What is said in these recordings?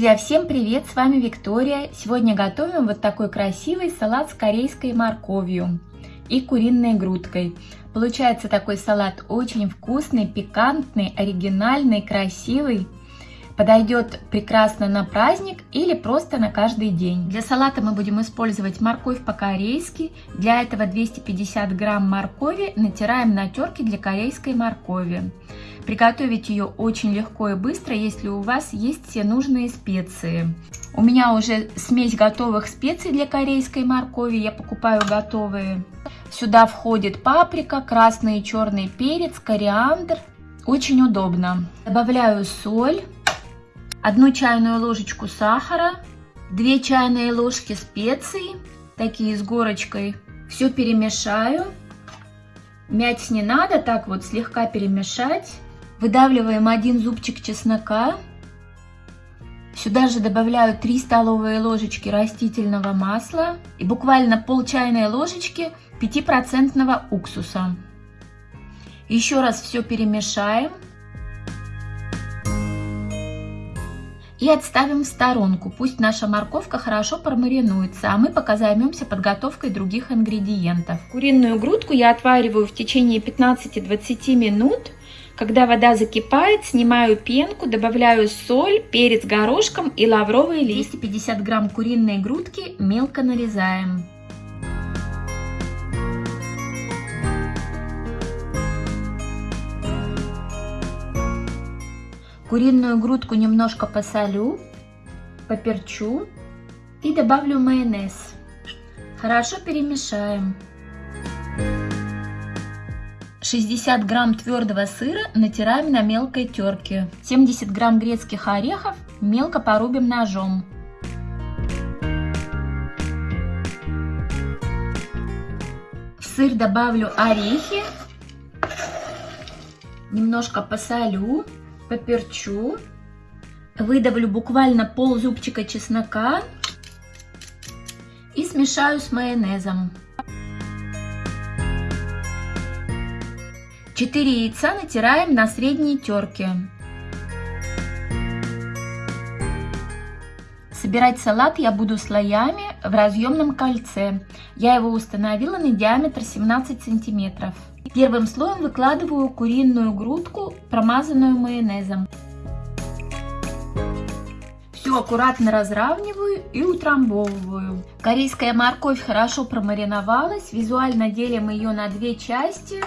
Друзья, всем привет! С вами Виктория. Сегодня готовим вот такой красивый салат с корейской морковью и куриной грудкой. Получается такой салат очень вкусный, пикантный, оригинальный, красивый. Подойдет прекрасно на праздник или просто на каждый день. Для салата мы будем использовать морковь по-корейски. Для этого 250 грамм моркови натираем на терке для корейской моркови. Приготовить ее очень легко и быстро, если у вас есть все нужные специи. У меня уже смесь готовых специй для корейской моркови, я покупаю готовые. Сюда входит паприка, красный и черный перец, кориандр. Очень удобно. Добавляю соль одну чайную ложечку сахара, 2 чайные ложки специй, такие с горочкой. Все перемешаю. Мять не надо, так вот слегка перемешать. Выдавливаем один зубчик чеснока. Сюда же добавляю 3 столовые ложечки растительного масла и буквально пол чайной ложечки 5% уксуса. Еще раз все перемешаем. и отставим в сторонку. Пусть наша морковка хорошо промаринуется, а мы пока займемся подготовкой других ингредиентов. Куриную грудку я отвариваю в течение 15-20 минут. Когда вода закипает, снимаю пенку, добавляю соль, перец горошком и лавровый лист. 250 грамм куриной грудки мелко нарезаем. Куриную грудку немножко посолю, поперчу и добавлю майонез. Хорошо перемешаем. 60 грамм твердого сыра натираем на мелкой терке. 70 грамм грецких орехов мелко порубим ножом. В сыр добавлю орехи, немножко посолю поперчу, выдавлю буквально пол зубчика чеснока и смешаю с майонезом. 4 яйца натираем на средней терке. Собирать салат я буду слоями в разъемном кольце. Я его установила на диаметр 17 сантиметров. Первым слоем выкладываю куриную грудку, промазанную майонезом. Все аккуратно разравниваю и утрамбовываю. Корейская морковь хорошо промариновалась. Визуально делим ее на две части.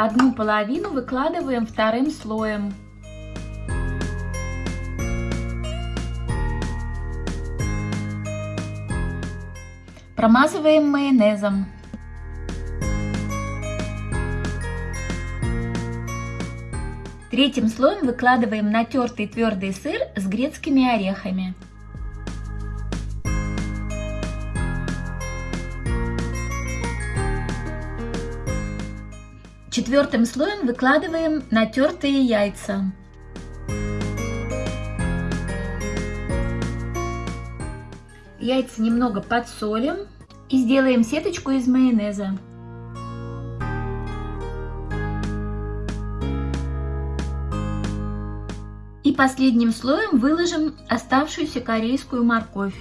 Одну половину выкладываем вторым слоем. Промазываем майонезом. Третьим слоем выкладываем натертый твердый сыр с грецкими орехами. Четвертым слоем выкладываем натертые яйца. Яйца немного подсолим и сделаем сеточку из майонеза. И последним слоем выложим оставшуюся корейскую морковь.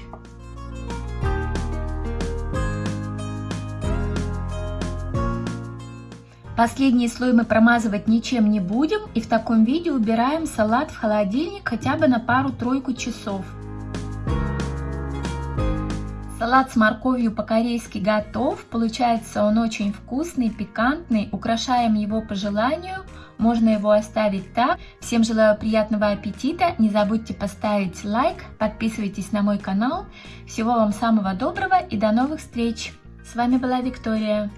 Последний слой мы промазывать ничем не будем и в таком виде убираем салат в холодильник хотя бы на пару-тройку часов. Салат с морковью по-корейски готов. Получается он очень вкусный, пикантный. Украшаем его по желанию. Можно его оставить так. Всем желаю приятного аппетита. Не забудьте поставить лайк. Подписывайтесь на мой канал. Всего вам самого доброго и до новых встреч. С вами была Виктория.